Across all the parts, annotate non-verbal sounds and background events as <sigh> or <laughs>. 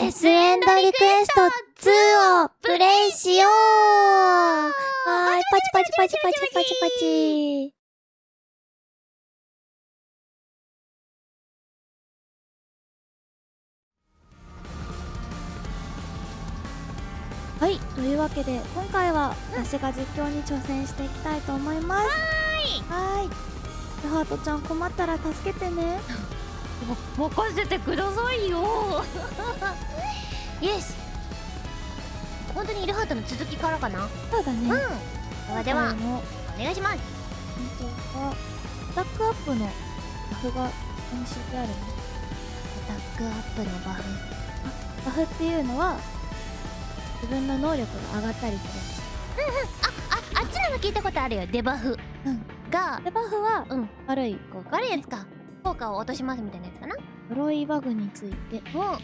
デスエンドリクエスト2をプレイしようはーい、パチパチパチパチパチパチ。はい、というわけで今回は私が実況に挑戦していきたいと思います。はーい。はーい。ハートちゃん困ったら助けてね。<laughs> 任せてくださいよ。<laughs> イエス。本当にイルハートの続きからかな？うんそうだね。ではでは今回もお願いします。本当はスタックアップのバフが演習であるね。アタックアップのバフ。バフっていうのは自分の能力が上がったりすああっちのの聞いたことあるよ。デバフうん。がる。でバフはうん。悪い効果。悪いやつか。効果を落としますみたいな呪いバグについて、うこ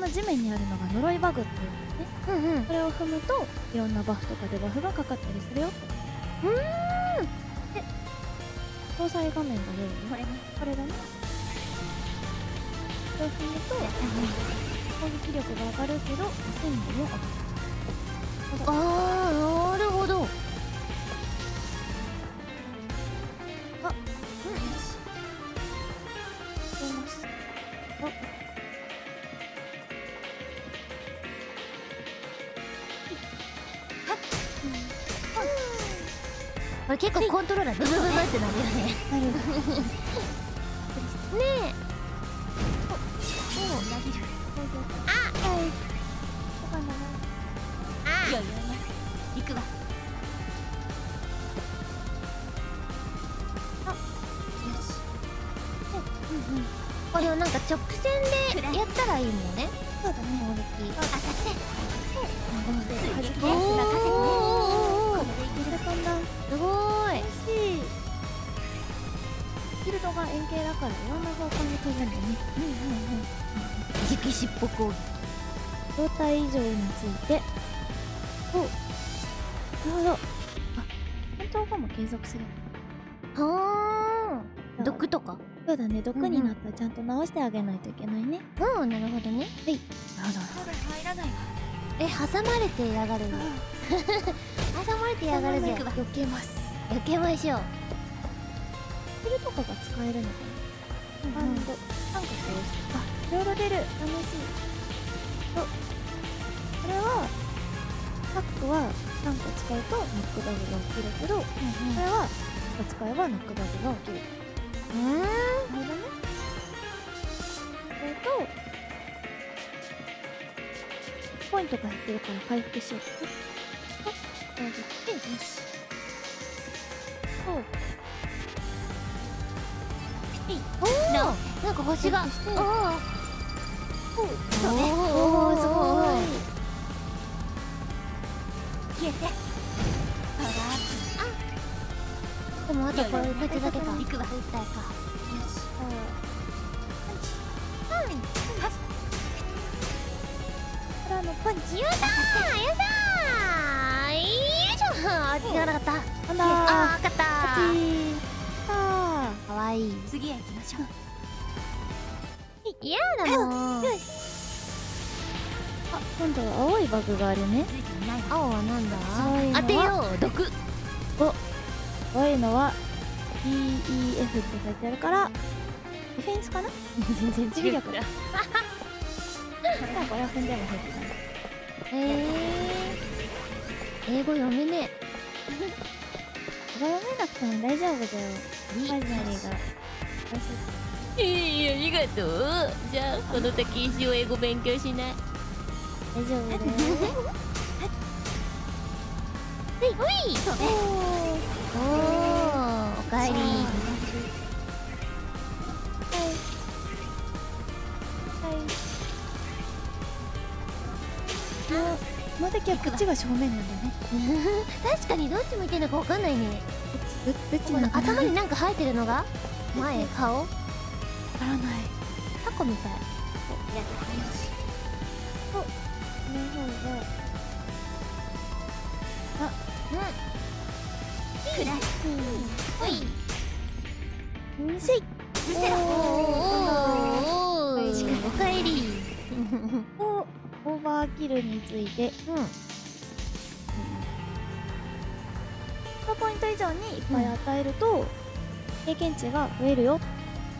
の地面にあるのが呪いバグっていうのね。んうんうんそれを踏むといろんなバフとかデバフがかかったりするよ。うーんで詳細画面が出るね。これねこれだね。これを踏むと攻撃力が上がるけど戦力も上がる。あーなるほど出ます。れ結構コントローラーブブブブっ。てなるよねねえあ、はい。そうかな。あいやいや行くわこれをなんか直線でやったらいいのねそうだね。攻撃当たってつい激安な稼ぎねおーこれでい。すごい。フィールドが円形だからいろんな方向に飛ぶんだね。直尻尾攻撃状態異常について。おなるほど。あ、戦闘後も継続する。はあ毒とか？そうだね。毒になったらちゃんと直してあげないといけないね。うんなるほどね。なるほど。入らないわ。え挟まれてやがる <laughs> 挟まれてやがるぜ。避けます。避けましょう。スキルとかが使えるのかな、うんバンド三角を押してあいろいろ出る楽しい。とこれはタックは3個使うとノックバグが起きるけど、これは1個使えばノックバグが起きるうんなるほどねそれとポイントが減ってるから回復しようとこうやってよしそうおおなんか星が。おおそうねおーすごい。消えてでもあとこれいやいやこいつだけか。行くわ一体かよしパンチからのパンチよいしょあー違わなかったなん。だーあー勝ったパチあーかわいいプ次へ行きましょう嫌だもん。ーあ今度は青いバグがあるね青はなん。だ青いのは当てよう毒青いのは DEF って書いてあるからディフェンスかな？全然守備力あこれは踏んでも平気だねえー、英語読めねこれ読めなくても大丈夫だよ。えマジナリーがいいありがと。うじゃあこの先一生英語勉強しない。大丈夫だよ。<laughs> ほい。ほい。おーおーおかえり。はい。はい。この敵はこっちが正面なんだね。<laughs> 確かにどっち向いてるのかわかんないね。どどっち頭になんか生えてるのが？前顔？わからない。タコみたい。この。方がうんせい。失せろおー。おーおーおかえりキルについてうん100ポイント以上にいっぱい与えると、経験値が増えるよ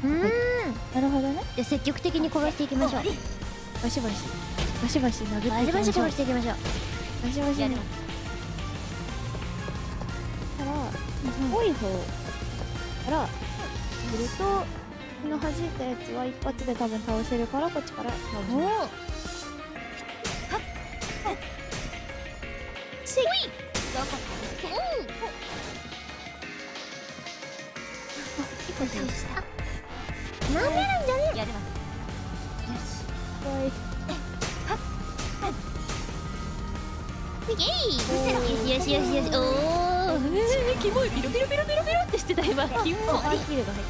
うんなるほどねじゃあ積極的に殺していきましょうバシバシバシバシ殴っていきバシバシましょう殺していきましょうバシバシねやるから多い方からするとこの弾いたやつは一発で多分倒せるからこっちから倒しおますし一個消したなめるんじゃねえやります怖いイエイよしよしよしよしおおえー、キモい。ピロピロピロピロピロってしてた今。キモあキルが入っ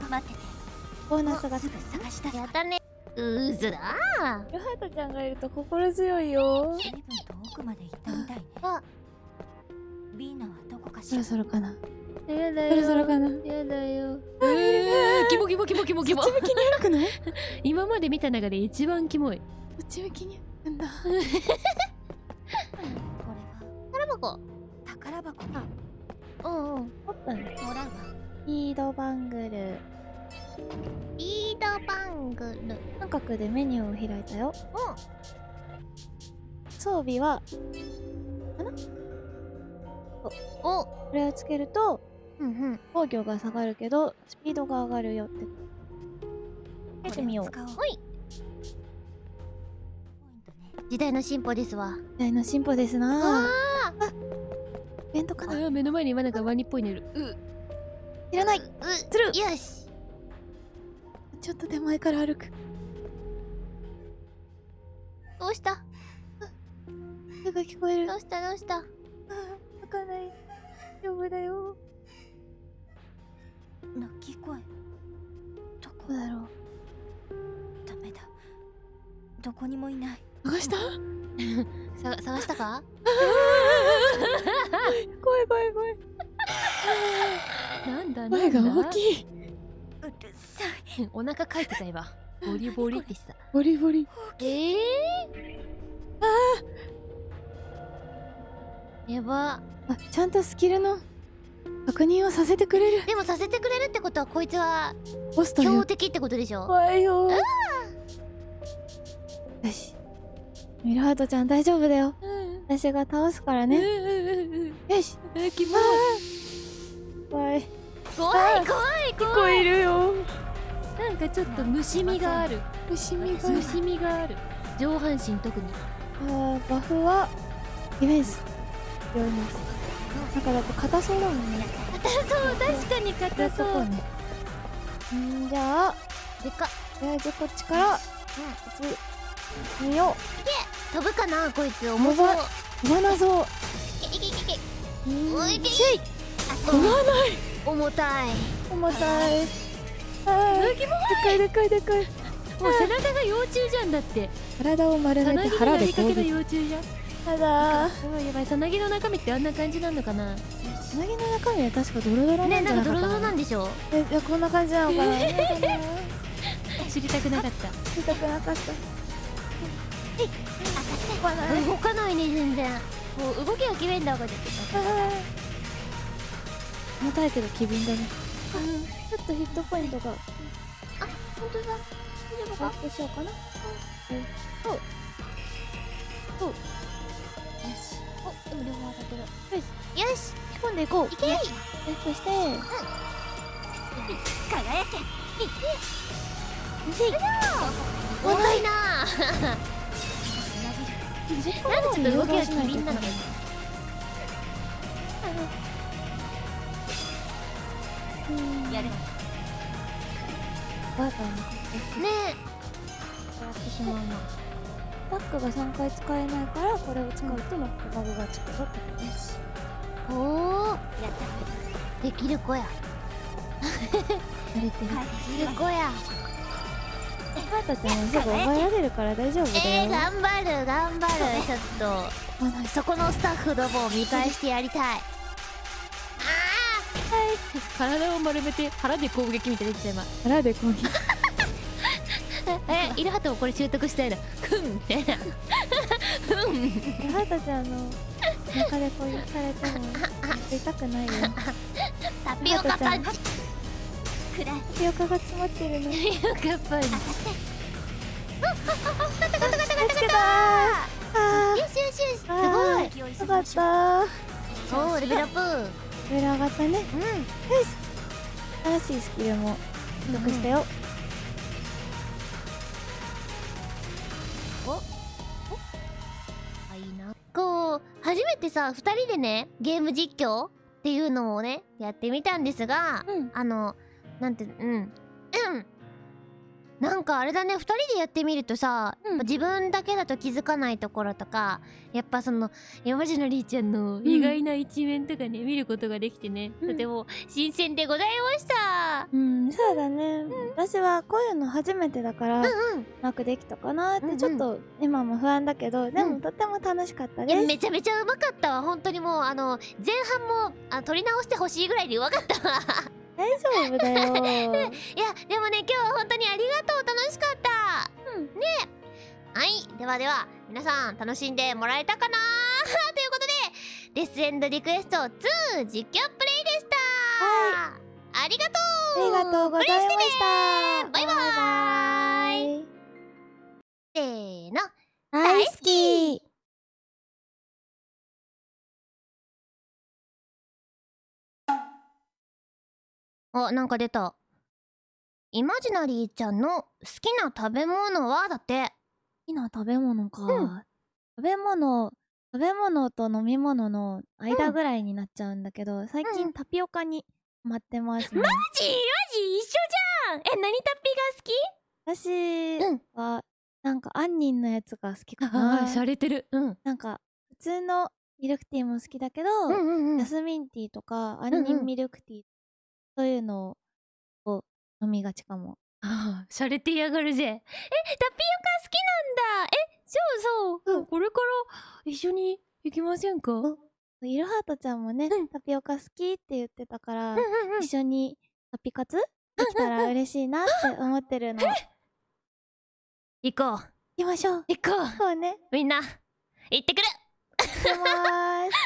た待っててボーナスがつく探し出すやったね。うーずだ。ヨハトちゃんがいると心強いよ。随分と奥まで行ったみたい。ねあビーナはどこかしそらろそろかな。やだそろそろかな。やだよ。えー、キモキモキモキモキモ。そっち向きに歩くの？こ <laughs> 今まで見た中で一番キモい。っち向きに歩くんだ <laughs> 箱宝箱うんうん。オープンもらうわリードバングル。リードバングル。三角でメニューを開いたよ。装備はお。これをつけるとうんうん。防御が下がるけどスピードが上がるよって。やってみよう。これを使おう。ほい。ポイントね。時代の進歩ですわ。時代の進歩ですな。あイベントかあな？ー目の前に今なんかワニっぽいのいる。う。いらない。う。する。よし。ちょっと手前から歩く。どうした？手が聞こえる。どうした？どうした？あー開かない。大丈夫だよ。鳴き声。どこだろう？ダメだ。どこにもいない。探した？<laughs> さ探したか？<laughs> <laughs> 怖い怖い怖い。なんだ声が大きい。うるさい。お腹かいてた今。ボリボリってした。ボリボリ。ええー、やば。あちゃんとスキルの確認をさせてくれる。でもさせてくれるってことはこいつはボスという。強敵ってことでしょ？怖いよ。よし。ミルハートちゃん大丈夫だよ。うん私が倒すからうんねうんうん。よし。えキモい怖い。怖い怖い怖い。いるよ。なんかちょっと虫みがある。虫みが虫みがある。上半身特に。あーバフはディフェンス。強いです。なんかだって硬そうだもんね。そう確かに硬そう。んじゃあ。でか。っとりあこっちから。打つみよ飛ぶかなこいつ。重そう。う飛ばなそう。おいけい飛ばない。重たい。重たい。でかいでかいでかい。もう背中が幼虫じゃんだって。体を丸めて腹で攻撃。幼虫じゃん。ただ。やばいやばい。さなぎの中身ってあんな感じなのかな。つなぎの中身は確かドロドロなねなんかドロドロなんなでしょえいやこんな感じなのかな。知りたくなかった。見たくなかった飛ばない。動かないね全然。もう動きが決めんだこれ重たいけど機敏だね。ちょっとヒットポイントが。本当だ。大丈夫アップしようかな。えっとよし。おでも両方当たってる。よし。よし。仕込んでいこう。いけ。いそして。輝け。しい重たいな <laughs> なんでちょっと動きが機敏なのやるバカなねやってしまうなバックが3回使えないからこれを使うとノックバグがつくぞってことです。えおおやった。できる子や。慣れてるできる子やハートちゃんはすぐ覚えられるから大丈夫だえー、よ頑張る。頑張るちょっとそこのスタッフどもを見返してやりたい。体を丸めて腹で攻撃みたいにできた今。腹で攻撃。<laughs> えイルハトもこれ習得したいのふんみたいな。ふん。イルハトちゃんの中で攻撃されても痛くないよ。タピオカパンチ。タピオカが詰まってるの。見タピオカパンチよしよしよし。すごあいよかった。おおレベルアップレベル上がったねよしうん新しいスキルも取得したよ、あいいな。こう初めてさ2人でねゲーム実況っていうのをねやってみたんですが、うん。あのなんてうん。うんなんかあれだね2人でやってみるとさ、うん。自分だけだと気づかないところとかやっぱその山路のりーちゃんの意外な一面とかね、見ることができてね、うん。とても新鮮でございました。うん、そうだね、私はこういうの初めてだから、うんうん。くできたかなっうんうん。てちょっと今も不安だけど、でうん。もとっても楽しかったいやです、めちゃめちゃうまかったわ。本当にもうあの前半もあ撮り直してほしいぐらいでうまかったわ大丈夫だよ。<laughs> いやでもね今日は本当にありがとう。楽しかった。うん。ね。はい。ではでは皆さん楽しんでもらえたかな？<laughs> ということでデスエンドリクエスト2実況プレイでした。はありがとありがとうございました。バイババイ。せーの。大好きあなんか出た。イマジナリーちゃんの好きな食べ物は？だって。好きな食べ物か、うん。食べ物食べ物と飲み物の間ぐらいになっちゃうんだけど、最うん。近タピオカにハマってますね。マジ？マジ一緒じゃん。え何タッピ私うん。はなんか杏仁のやつが好きかーが好きなれてる。うん。なんか普通のミルクティーも好きだけど、うんうんうん。ジャスミンティーとか杏仁ミルクティー、そういうのを飲みがちかもああ、洒落てやがるぜ。え、タピオカ好きなんだ。え、そうそう。うんこれから一緒に行きませんか？うんうんイルハートちゃんもね、うんタピオカ好きって言ってたから、うん。一緒にタピカツ？できたら嬉しいなって思ってるの行行こう。きましょう行こう。そうねみんな、行ってくる行きまーす